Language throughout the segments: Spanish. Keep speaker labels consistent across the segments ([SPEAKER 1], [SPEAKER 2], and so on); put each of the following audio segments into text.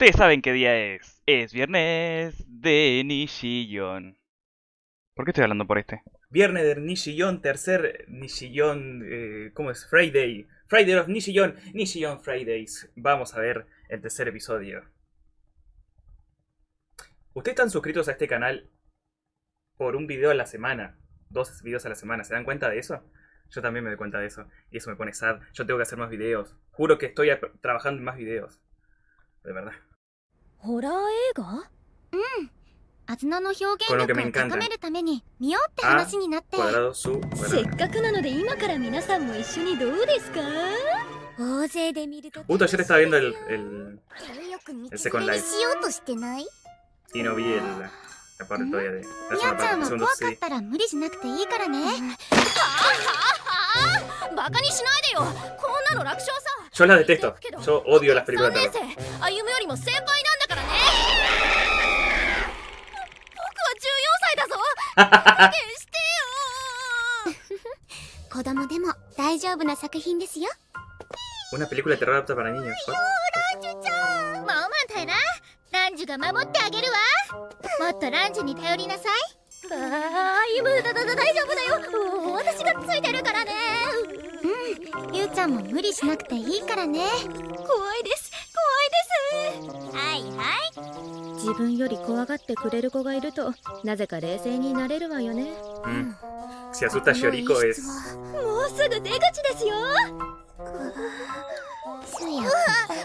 [SPEAKER 1] Ustedes saben qué día es. Es viernes de Nishiyon. ¿Por qué estoy hablando por este?
[SPEAKER 2] Viernes de Nishiyon, tercer Nishiyon, eh, ¿cómo es? Friday. Friday of Nishiyon, Nishiyon Fridays. Vamos a ver el tercer episodio. Ustedes están suscritos a este canal por un video a la semana. Dos videos a la semana. ¿Se dan cuenta de eso? Yo también me doy cuenta de eso. Y eso me pone sad. Yo tengo que hacer más videos. Juro que estoy trabajando en más videos. De verdad.
[SPEAKER 3] ホラー映画？うん。
[SPEAKER 4] アズナの表現を高めるために見ようって話になって。
[SPEAKER 3] せっかくなので今から皆さんも一緒にどうですか？
[SPEAKER 4] 大勢で見ると。
[SPEAKER 2] おっと、私は今、
[SPEAKER 4] よく見
[SPEAKER 2] つ
[SPEAKER 4] けようとしてない？い
[SPEAKER 2] い
[SPEAKER 4] の、ちゃんは怖かったら無理しなくていいからね。
[SPEAKER 3] バカにしないでよ。こんなの楽勝さ。
[SPEAKER 2] Yo la detesto. Yo odio
[SPEAKER 3] そ
[SPEAKER 4] 子供でも大丈夫な作品ですよ。
[SPEAKER 2] Una película de terror apta para niños. What?
[SPEAKER 4] もうマンタイな。ランジュが守ってあげるわ。もっとランジュに頼りなさい。
[SPEAKER 3] ああ歩むだだだ大丈夫だよ。うん私がついてるからね。
[SPEAKER 4] うん。ゆうちゃんも無理しなくていいからね。
[SPEAKER 3] 怖いです
[SPEAKER 5] 自分より怖がってくれる子がいるとなぜか冷静になれるわよね、
[SPEAKER 3] もうすぐ出口ですよ。
[SPEAKER 4] すや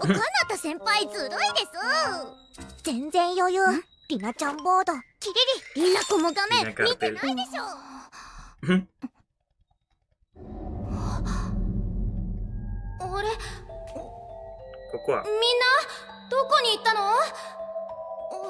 [SPEAKER 4] かなた先輩ずるいです。全然余裕。
[SPEAKER 3] みんなどこに行ったの？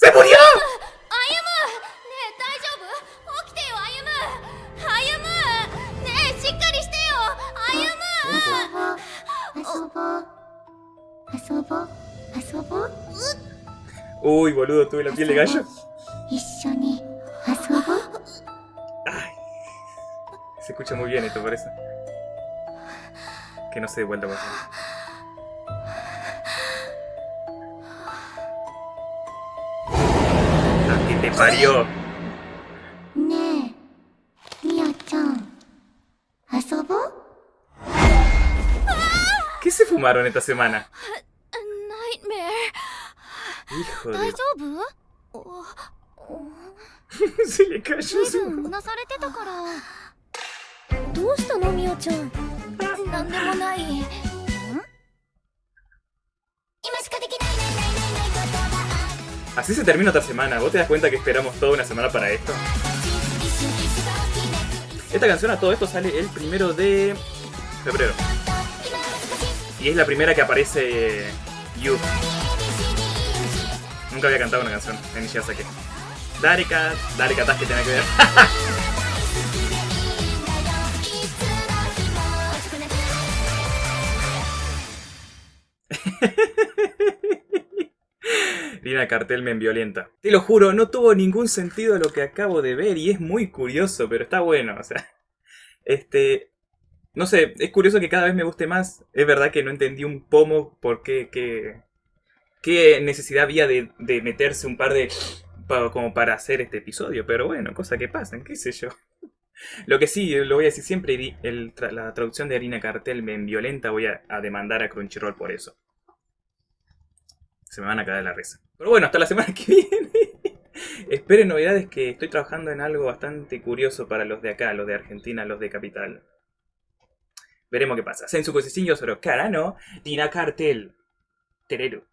[SPEAKER 2] ¡Se murió! Uy, boludo, tuve la piel de gallo. Ay, se escucha muy bien esto, parece. Que no se dé vuelta para te parió!
[SPEAKER 4] ¡Ne! Mia-chan, ¿asobo?
[SPEAKER 2] ¿Qué se fumaron esta semana? ¡Hijo de... se le cayó su...
[SPEAKER 3] どうしたのみおちゃんなんでもない
[SPEAKER 2] Así se termina otra semana. ¿Vos te das cuenta que esperamos toda una semana para esto? Esta canción a todo esto sale el primero de febrero. Y es la primera que aparece You. Nunca había cantado una canción en Ishiyasaki. Dareka, Dareka Tash que tiene que ver. Lina Cartel me violenta. Te lo juro, no tuvo ningún sentido lo que acabo de ver y es muy curioso, pero está bueno, o sea. Este. No sé, es curioso que cada vez me guste más. Es verdad que no entendí un pomo por qué. qué, qué necesidad había de, de meterse un par de. como para hacer este episodio, pero bueno, cosas que pasan, qué sé yo. Lo que sí, lo voy a decir siempre, la traducción de Harina Cartel me violenta, voy a, a demandar a Crunchyroll por eso. Se me van a caer la risa. Pero bueno, hasta la semana que viene. Esperen novedades que estoy trabajando en algo bastante curioso para los de acá, los de Argentina, los de Capital. Veremos qué pasa. Sensu Kosecin Yosoro Karano Dina Cartel. Tereru.